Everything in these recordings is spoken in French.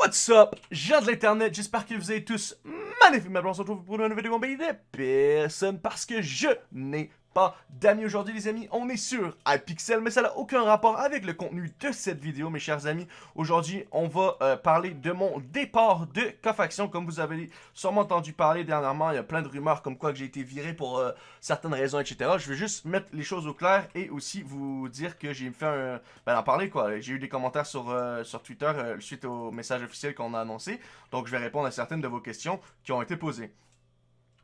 What's up, gens de l'internet, j'espère que vous êtes tous magnifiquement on se retrouve pour une nouvelle vidéo en de personne parce que je n'ai pas d'amis aujourd'hui les amis, on est sur iPixel mais ça n'a aucun rapport avec le contenu de cette vidéo mes chers amis. Aujourd'hui on va euh, parler de mon départ de Cofaction comme vous avez sûrement entendu parler dernièrement, il y a plein de rumeurs comme quoi que j'ai été viré pour euh, certaines raisons etc. Je vais juste mettre les choses au clair et aussi vous dire que j'ai fait un... ben en parler quoi, j'ai eu des commentaires sur, euh, sur Twitter suite au message officiel qu'on a annoncé donc je vais répondre à certaines de vos questions qui ont été posées.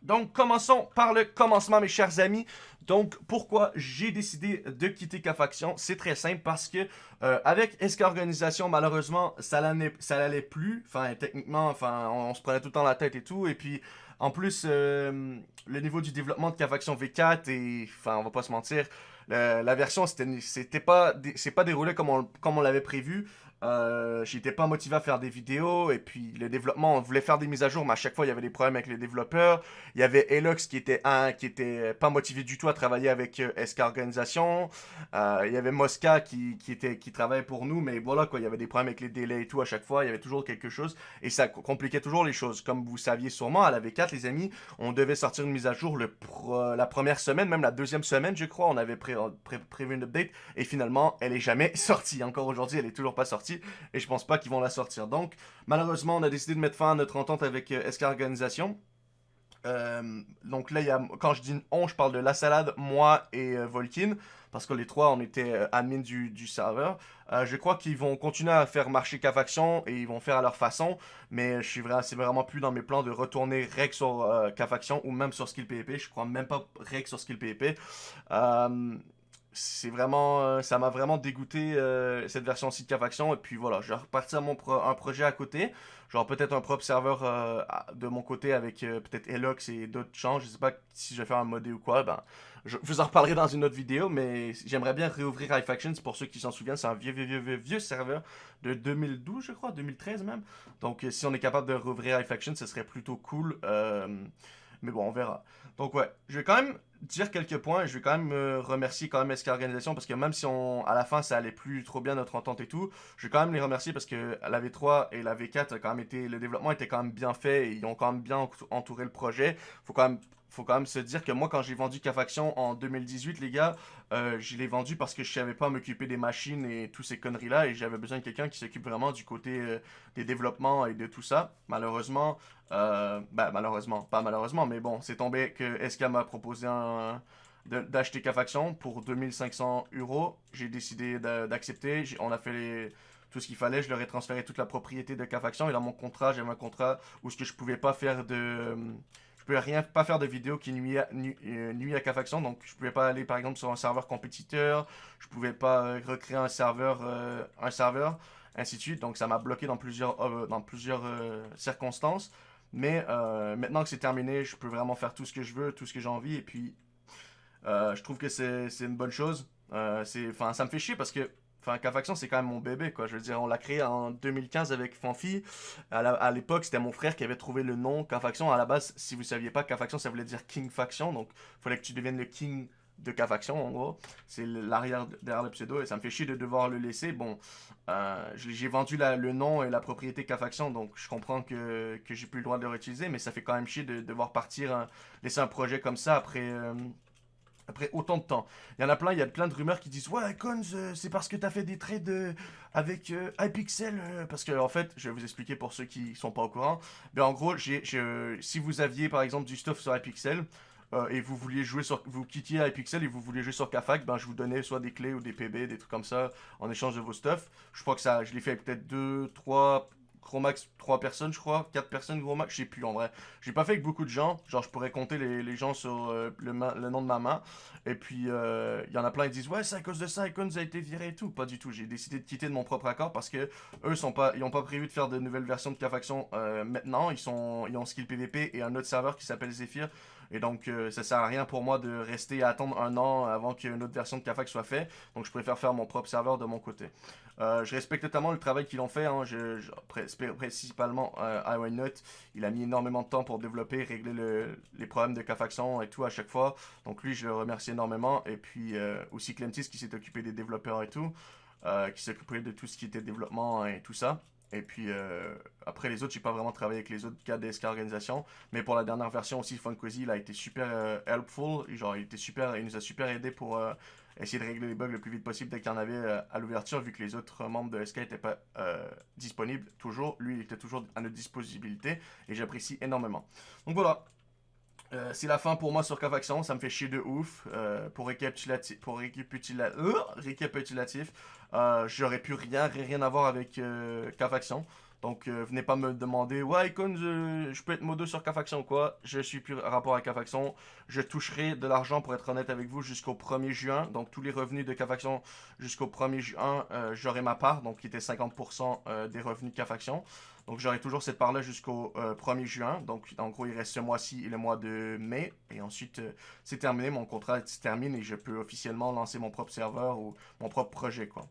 Donc, commençons par le commencement, mes chers amis. Donc, pourquoi j'ai décidé de quitter K-Faction? C'est très simple, parce que euh, avec SK Organisation, malheureusement, ça l'allait plus. Enfin, techniquement, enfin, on, se prenait tout le temps la tête et tout. Et puis, en plus, euh, le niveau du développement de K-Faction V4, et, enfin, on va pas se mentir, la version, c'était pas, c'est pas déroulé comme on, comme on l'avait prévu. Euh, j'étais pas motivé à faire des vidéos et puis le développement, on voulait faire des mises à jour mais à chaque fois il y avait des problèmes avec les développeurs. Il y avait Elox qui était un qui était pas motivé du tout à travailler avec euh, SK Organisation. Euh, il y avait Mosca qui, qui, était qui travaillait pour nous mais voilà quoi, il y avait des problèmes avec les délais et tout à chaque fois, il y avait toujours quelque chose et ça compliquait toujours les choses. Comme vous saviez sûrement à la V4 les amis, on devait sortir une mise à jour le la première semaine, même la deuxième semaine je crois, on avait prévu une update et finalement elle est jamais sortie. Encore aujourd'hui elle est toujours pas sortie et je pense pas qu'ils vont la sortir. Donc, malheureusement, on a décidé de mettre fin à notre entente avec euh, SK Organisation. Euh, donc là, quand je dis on, je parle de La Salade, moi et euh, Volkin, parce que les trois, on était euh, du, serveur. je crois qu'ils vont continuer à faire marcher K-Faction et ils vont faire à leur façon, mais je suis c'est vraiment plus dans mes plans de retourner rec sur K-Faction ou même sur Skill PvP. Je crois même pas rec sur Skill PvP c'est vraiment, euh, ça m'a vraiment dégoûté euh, cette version site Faction. Et puis voilà, je vais repartir mon un projet à côté. Genre peut-être un propre serveur euh, de mon côté avec peut-être Elox et d'autres gens. Je sais pas si je vais faire un modé ou quoi. Ben, je vous en reparlerai dans une autre vidéo. Mais j'aimerais bien réouvrir iFactions. Pour ceux qui s'en souviennent, c'est un vieux, vieux, vieux, vieux, vieux serveur de 2012, je crois, 2013 même. Donc si on est capable de réouvrir iFactions, ce serait plutôt cool. mais bon, on verra. Donc ouais, je vais quand même dire quelques points. Je vais quand même me remercier quand même SK Organisation parce que même si on, à la fin ça allait plus trop bien notre entente et tout, je vais quand même les remercier parce que la V3 et la V4 quand même été, le développement était quand même bien fait et ils ont quand même bien entouré le projet. Faut quand même faut quand même se dire que moi, quand j'ai vendu K-Faction en 2018, les gars, euh, je l'ai vendu parce que je savais pas m'occuper des machines et tous ces conneries-là, et j'avais besoin de quelqu'un qui s'occupe vraiment du côté euh, des développements et de tout ça. Malheureusement, ben malheureusement, pas malheureusement, mais bon, c'est tombé que SK m'a proposé d'acheter K-Faction pour 2500 euros. J'ai décidé d'accepter, on a fait tout ce qu'il fallait, je leur ai transféré toute la propriété de K-Faction, et dans mon contrat, j'avais un contrat où ce que je pouvais pas faire de pouvais rien pas faire de vidéo qui nuit à, nuit, euh, à faction donc je pouvais pas aller par exemple sur un serveur compétiteur, je pouvais pas euh, recréer un serveur, euh, un serveur, ainsi de suite. Donc ça m'a bloqué dans plusieurs, dans plusieurs circonstances. Mais maintenant que c'est terminé, je peux vraiment faire tout ce que je veux, tout ce que j'ai envie. Et puis, je trouve que c'est une bonne chose. Enfin, ça me fait chier parce que Enfin, K-Faction, c'est quand même mon bébé, quoi. Je veux dire, on l'a créé en 2015 avec Fanfi. À l'époque, c'était mon frère qui avait trouvé le nom K-Faction. À la base, si vous saviez pas, K-Faction, ça voulait dire King Faction. Donc, il fallait que tu deviennes le King de K-Faction, en gros. C'est l'arrière derrière le pseudo. Et ça me fait chier de devoir le laisser. Bon, euh, j'ai vendu le nom et la propriété K-Faction. Donc, je comprends que, que j'ai plus le droit de le réutiliser. Mais ça fait quand même chier de devoir partir, hein, laisser un projet comme ça après... Euh, après autant de temps. Il y en a plein, il y a plein de rumeurs qui disent Ouais, Cons, euh, c'est parce que t'as fait des trades euh, avec euh, iPixel. parce que, en fait, je vais vous expliquer pour ceux qui sont pas au courant. Mais en gros, si vous aviez par exemple du stuff sur iPixel. et vous vouliez jouer sur, vous quittiez iPixel et vous vouliez jouer sur KFAC, ben je vous donnais soit des clés ou des PB, des trucs comme ça, en échange de vos stuff. Je crois que ça, je l'ai fait peut-être 2, 3, gros max 3 personnes, je crois. 4 personnes, gros max, je sais plus en vrai. J'ai pas fait avec beaucoup de gens. Genre, je pourrais compter les, gens sur euh, le, nom de ma main. Et puis, il euh, y en a plein qui disent Ouais, c'est à cause de ça, Icons a été viré et tout. Pas du tout. J'ai décidé de quitter de mon propre accord parce que eux, sont pas, ils ont pas prévu de faire de nouvelles versions de K-Faction euh, maintenant. Ils, sont, ils ont Skill PVP et un autre serveur qui s'appelle Zephyr. Et donc, ça sert à rien pour moi de rester à attendre un an avant qu'une autre version de KFAX soit faite. Donc, je préfère faire mon propre serveur de mon côté. je respecte totalement le travail qu'ils ont fait. Hein. Je, principalement euh, Il a mis énormément de temps pour développer, régler les problèmes de K-Faction et tout à chaque fois. Donc lui, je le remercie énormément. Et puis euh, aussi Clentis qui s'est occupé des développeurs et tout. Euh, qui s'est occupé de tout ce qui était développement et tout ça. Et puis après les autres, j'ai pas vraiment travaillé avec les autres gars de SK Organisation. Mais pour la dernière version aussi, Funkozy, il a été super helpful. Genre, il était super, il nous a super aidé pour essayer de régler les bugs le plus vite possible dès qu'il y en avait euh, à l'ouverture, vu que les autres membres de SK n'étaient pas euh, disponibles toujours. Lui, il était toujours à notre disponibilité et j'apprécie énormément. Donc voilà. Euh, c'est la fin pour moi sur Cavaction, ça me fait chier de ouf. pour récapitulatif, pour récapitulatif j'aurais pu rien, rien avoir avec Cavaction. Donc, euh, venez pas me demander, ouais, Icon, je, peux être modo sur K-Faction quoi? Je suis plus rapport à K-Faction. Je toucherai de l'argent, pour être honnête avec vous, jusqu'au 1er juin. Donc, tous les revenus de K-Faction jusqu'au 1er juin, euh, j'aurai ma part, donc qui était 50% euh, des revenus de K-Faction. Donc, j'aurai toujours cette part-là jusqu'au 1er juin. Donc, en gros, il reste ce mois-ci et le mois de mai. Et ensuite, c'est terminé. Mon contrat se termine et je peux officiellement lancer mon propre serveur ou mon propre projet, quoi.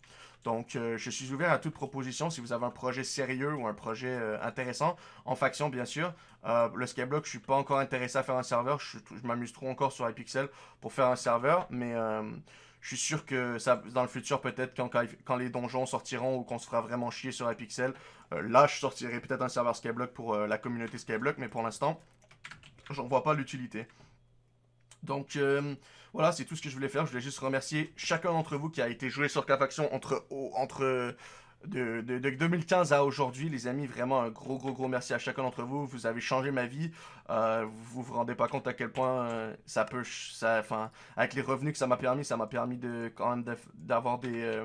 Donc, euh, je suis ouvert à toute proposition si vous avez un projet sérieux ou un projet euh, intéressant, en faction bien sûr. Euh, le Skyblock, je suis pas encore intéressé à faire un serveur, je, m'amuse trop encore sur iPixel pour faire un serveur, mais je suis sûr que dans le futur, peut-être quand, les donjons sortiront ou qu'on se fera vraiment chier sur iPixel, là, je sortirai peut-être un serveur Skyblock pour la communauté Skyblock, mais pour l'instant, j'en vois pas l'utilité. Donc, voilà, c'est tout ce que je voulais faire. Je voulais juste remercier chacun d'entre vous qui a été joué sur K-Faction entre, entre de, 2015 à aujourd'hui, les amis. Vraiment, un gros, gros, gros merci à chacun d'entre vous. Vous avez changé ma vie. Euh, vous vous rendez pas compte à quel point euh, ça peut... Enfin, avec les revenus que ça m'a permis, ça m'a permis de quand même d'avoir des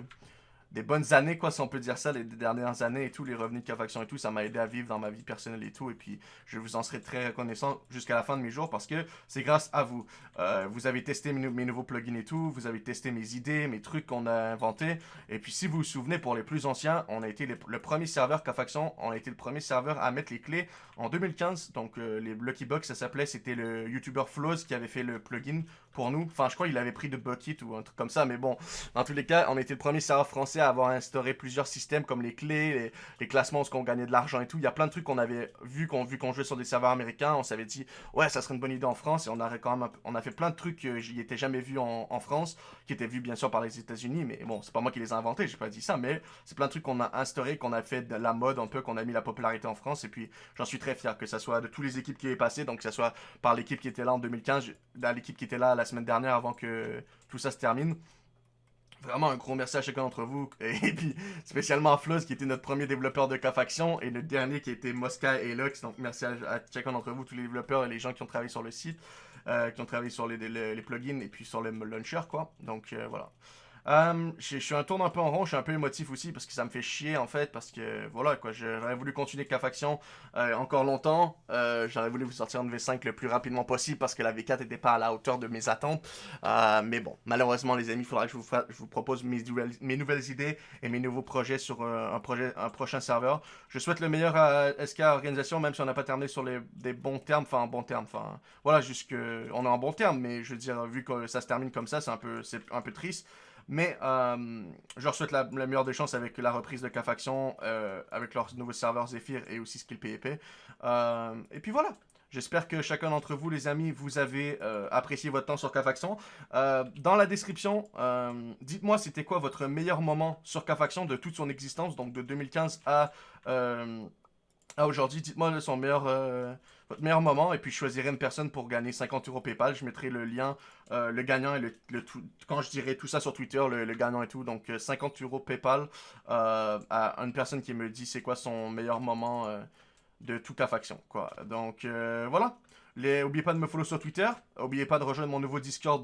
des bonnes années, quoi, si on peut dire ça, les dernières années et tout, les revenus de Cavaction et tout, ça m'a aidé à vivre dans ma vie personnelle et tout. Et puis, je vous en serai très reconnaissant jusqu'à la fin de mes jours parce que c'est grâce à vous. Euh, vous avez testé mes, nouveaux plugins et tout, vous avez testé mes idées, mes trucs qu'on a inventés. Et puis, si vous vous souvenez, pour les plus anciens, on a été le premier serveur Cavaction, on a été le premier serveur à mettre les clés en 2015. Donc, euh, les Lucky Box, ça s'appelait, c'était le YouTuber Flows qui avait fait le plugin pour nous. Enfin, je crois qu'il avait pris de Bucket ou un truc comme ça, mais bon, dans tous les cas, on était le premier serveur français avoir instauré plusieurs systèmes comme les clés, les, classements, ce qu'on gagnait de l'argent et tout. Il y a plein de trucs qu'on avait vu qu'on vu qu'on jouait sur des serveurs américains. On s'avait dit, ouais, ça serait une bonne idée en France. Et on a quand même, on a fait plein de trucs j'y étais jamais vu en, France, qui étaient vus bien sûr par les États-Unis. Mais bon, c'est pas moi qui les ai inventés, j'ai pas dit ça, mais c'est plein de trucs qu'on a instauré, qu'on a fait de la mode un peu, qu'on a mis la popularité en France. Et puis, j'en suis très fier que ça soit de toutes les équipes qui est passé, donc que ça soit par l'équipe qui était là en 2015, l'équipe qui était là la semaine dernière avant que tout ça se termine. Vraiment un gros merci à chacun d'entre vous. Et puis spécialement à Floss qui était notre premier développeur de K-Faction et le dernier qui était Mosca et Lux. Donc merci à, chacun d'entre vous, tous les développeurs et les gens qui ont travaillé sur le site, euh, qui ont travaillé sur les, plugins et puis sur le launcher quoi. Donc euh, voilà. Euh, je, suis un tourne un peu en rond, je suis un peu émotif aussi parce que ça me fait chier en fait parce que voilà quoi, j'aurais voulu continuer K-Faction euh, encore longtemps, euh, j'aurais voulu vous sortir une V5 le plus rapidement possible parce que la V4 n'était pas à la hauteur de mes attentes, mais bon, malheureusement les amis, il faudra que je vous, propose mes, nouvelles idées et mes nouveaux projets sur un, prochain serveur. Je souhaite le meilleur à SK Organisation même si on n'a pas terminé sur des bons termes, enfin en bon terme, enfin voilà, jusque on est en bon terme, mais je veux dire, vu que ça se termine comme ça, c'est un peu triste. Mais euh, je leur souhaite la, meilleure des chances avec la reprise de K-Faction, euh, avec leurs nouveaux serveurs Zephyr et aussi Skill PvP. Euh, et puis voilà. J'espère que chacun d'entre vous, les amis, vous avez apprécié votre temps sur K-Faction. dans la description, dites-moi c'était quoi votre meilleur moment sur K-Faction de toute son existence, donc de 2015 à ah, aujourd'hui, dites-moi son meilleur, euh, votre meilleur moment et puis je choisirai une personne pour gagner 50 euros PayPal. Je mettrai le lien, euh, le gagnant et le, tout, quand je dirai tout ça sur Twitter, le, gagnant et tout. Donc 50 euh, euros PayPal à une personne qui me dit c'est quoi son meilleur moment de toute la faction. Quoi. Donc voilà. Les, oubliez pas de me follow sur Twitter. Oubliez pas de rejoindre mon nouveau Discord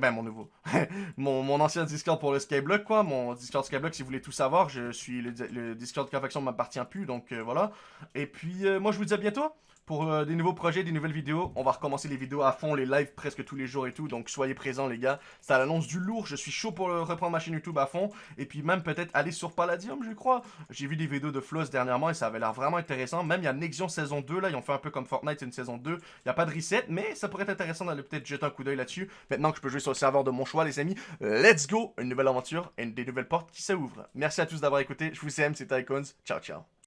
ben, mon nouveau. mon, ancien Discord pour le Skyblock, quoi. Mon Discord Skyblock, si vous voulez tout savoir, je suis le, le Discord ne m'appartient plus, donc euh, voilà. Et puis, euh, moi, je vous dis à bientôt pour euh, des nouveaux projets, des nouvelles vidéos. On va recommencer les vidéos à fond, les lives presque tous les jours et tout. Donc soyez présents les gars. C'est à l'annonce du lourd. Je suis chaud pour reprendre ma chaîne YouTube à fond. Et puis même peut-être aller sur Palladium, je crois. J'ai vu des vidéos de Floss dernièrement et ça avait l'air vraiment intéressant. Même il y a Nexion saison 2 là. Ils ont fait un peu comme Fortnite une saison 2. Il n'y a pas de reset, mais ça pourrait être intéressant d'aller peut-être jeter un coup d'œil là-dessus. Maintenant que je peux jouer sur le serveur de mon choix, les amis. Let's go Une nouvelle aventure et des nouvelles portes qui s'ouvrent. Merci à tous d'avoir écouté. Je vous aime, c'était Icons. Ciao, ciao.